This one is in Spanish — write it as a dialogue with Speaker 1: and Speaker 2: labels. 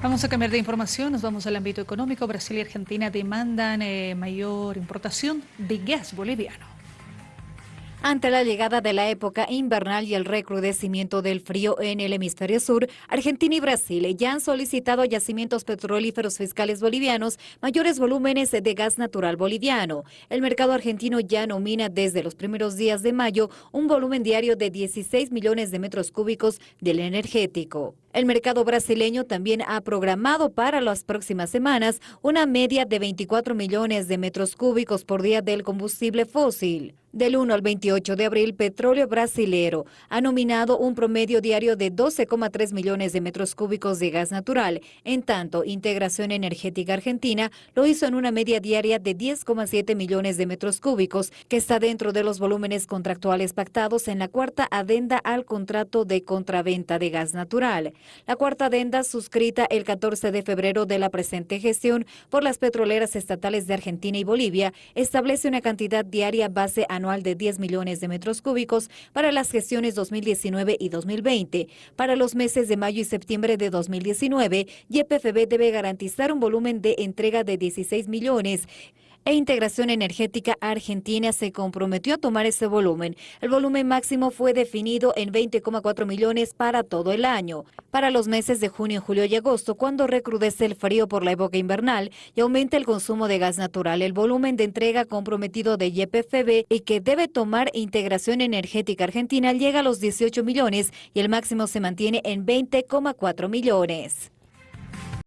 Speaker 1: Vamos a cambiar de información, nos vamos al ámbito económico. Brasil y Argentina demandan eh, mayor importación de gas boliviano.
Speaker 2: Ante la llegada de la época invernal y el recrudecimiento del frío en el hemisferio sur, Argentina y Brasil ya han solicitado a yacimientos petrolíferos fiscales bolivianos mayores volúmenes de gas natural boliviano. El mercado argentino ya nomina desde los primeros días de mayo un volumen diario de 16 millones de metros cúbicos del energético. El mercado brasileño también ha programado para las próximas semanas una media de 24 millones de metros cúbicos por día del combustible fósil. Del 1 al 28 de abril, Petróleo Brasilero ha nominado un promedio diario de 12,3 millones de metros cúbicos de gas natural. En tanto, Integración Energética Argentina lo hizo en una media diaria de 10,7 millones de metros cúbicos, que está dentro de los volúmenes contractuales pactados en la cuarta adenda al contrato de contraventa de gas natural. La cuarta adenda, suscrita el 14 de febrero de la presente gestión por las petroleras estatales de Argentina y Bolivia, establece una cantidad diaria base anual de 10 de metros cúbicos para las gestiones 2019 y 2020. Para los meses de mayo y septiembre de 2019, YPFB debe garantizar un volumen de entrega de 16 millones e Integración Energética Argentina se comprometió a tomar ese volumen. El volumen máximo fue definido en 20,4 millones para todo el año. Para los meses de junio, julio y agosto, cuando recrudece el frío por la época invernal y aumenta el consumo de gas natural, el volumen de entrega comprometido de YPFB y que debe tomar Integración Energética Argentina llega a los 18 millones y el máximo se mantiene en 20,4 millones.